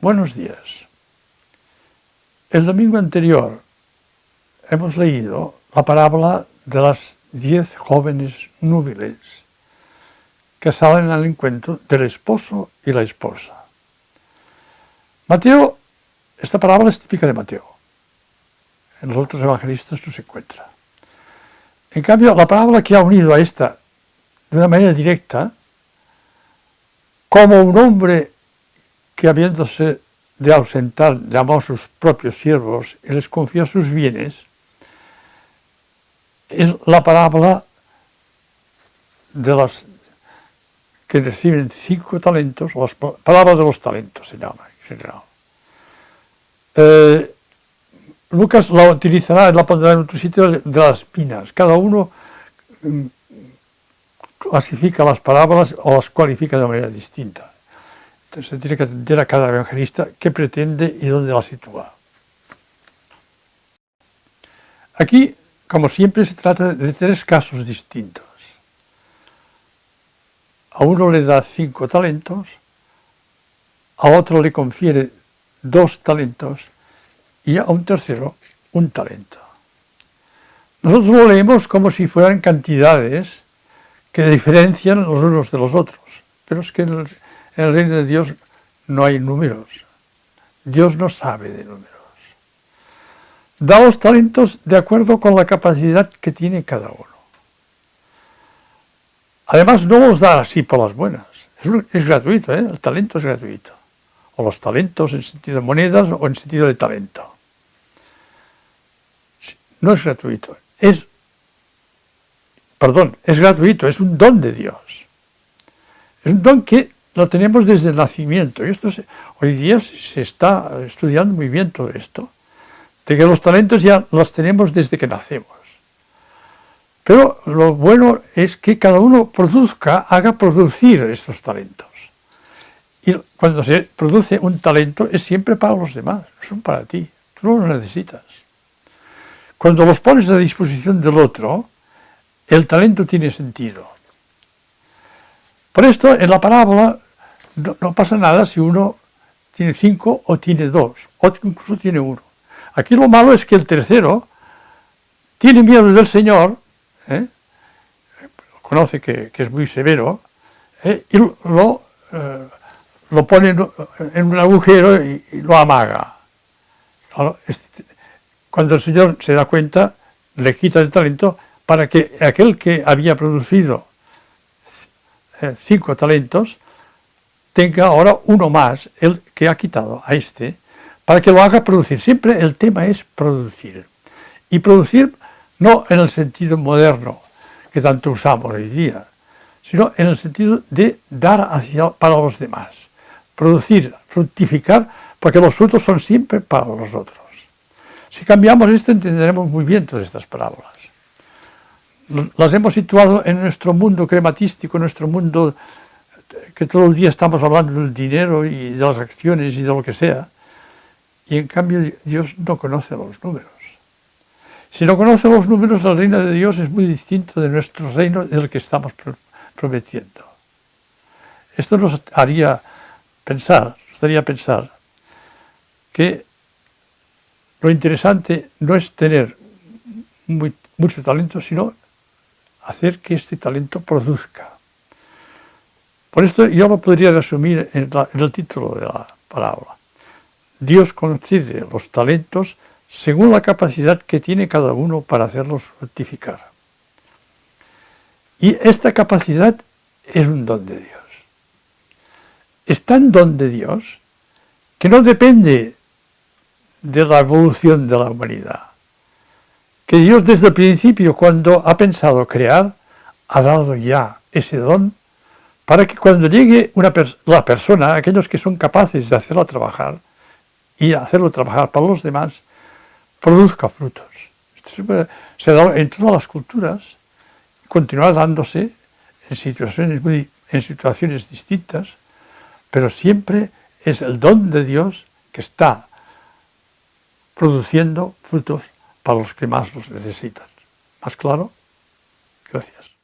Buenos días. El domingo anterior hemos leído la parábola de las diez jóvenes núbiles que salen al encuentro del esposo y la esposa. Mateo, esta parábola es típica de Mateo. En los otros evangelistas no se encuentra. En cambio, la parábola que ha unido a esta de una manera directa, como un hombre que habiéndose de ausentar llamó a sus propios siervos y les confió sus bienes, es la parábola de las que reciben cinco talentos, las parábola de los talentos se llama en general. Eh, Lucas la utilizará, la pondrá en otro sitio de las minas. Cada uno mm, clasifica las parábolas o las cualifica de manera distinta. Se tiene que atender a cada evangelista qué pretende y dónde la sitúa. Aquí, como siempre, se trata de tres casos distintos. A uno le da cinco talentos, a otro le confiere dos talentos y a un tercero un talento. Nosotros lo leemos como si fueran cantidades que diferencian los unos de los otros, pero es que en el, reino de Dios no hay números. Dios no sabe de números. Da los talentos de acuerdo con la capacidad que tiene cada uno. Además, no los da así por las buenas. Es, gratuito, ¿eh? el talento es gratuito. O los talentos en sentido de monedas o en sentido de talento. No es gratuito, es, perdón, es gratuito, es un don de Dios. Es un don que lo tenemos desde el nacimiento. Y esto hoy día se está estudiando muy bien todo esto, de que los talentos ya los tenemos desde que nacemos. Pero lo bueno es que cada uno produzca, haga producir estos talentos. Y cuando se produce un talento es siempre para los demás, no son para ti, tú no lo necesitas. Cuando los pones a disposición del otro, el talento tiene sentido. Por esto, en la parábola no, pasa nada si uno tiene cinco o tiene dos, o incluso tiene uno. Aquí lo malo es que el tercero tiene miedo del Señor, ¿eh? conoce que, es muy severo, ¿eh? y lo, eh, lo pone en un agujero y, lo amaga. Cuando el Señor se da cuenta, le quita el talento para que aquel que había producido eh, cinco talentos tenga ahora uno más, el que ha quitado a este, para que lo haga producir. Siempre el tema es producir. Y producir no en el sentido moderno que tanto usamos hoy día, sino en el sentido de dar hacia, para los demás. Producir, fructificar, porque los frutos son siempre para los otros. Si cambiamos esto entenderemos muy bien todas estas parábolas. Las hemos situado en nuestro mundo crematístico, en nuestro mundo que todo el día estamos hablando del dinero y de las acciones y de lo que sea, y en cambio Dios no conoce los números. Si no conoce los números, el reino de Dios es muy distinto de nuestro reino del que estamos prometiendo. Esto nos haría pensar, nos haría pensar que lo interesante no es tener mucho talento, sino hacer que este talento produzca. Por esto yo lo podría resumir en, el título de la palabra. Dios concede los talentos según la capacidad que tiene cada uno para hacerlos fructificar. Y esta capacidad es un don de Dios. Es tan don de Dios que no depende de la evolución de la humanidad. Que Dios desde el principio, cuando ha pensado crear, ha dado ya ese don para que cuando llegue una la persona, aquellos que son capaces de hacerlo trabajar y hacerlo trabajar para los demás, produzca frutos. Esto se dado en todas las culturas, continúa dándose en situaciones, muy, en situaciones distintas, pero siempre es el don de Dios que está produciendo frutos para los que más los necesitan. ¿Más claro? Gracias.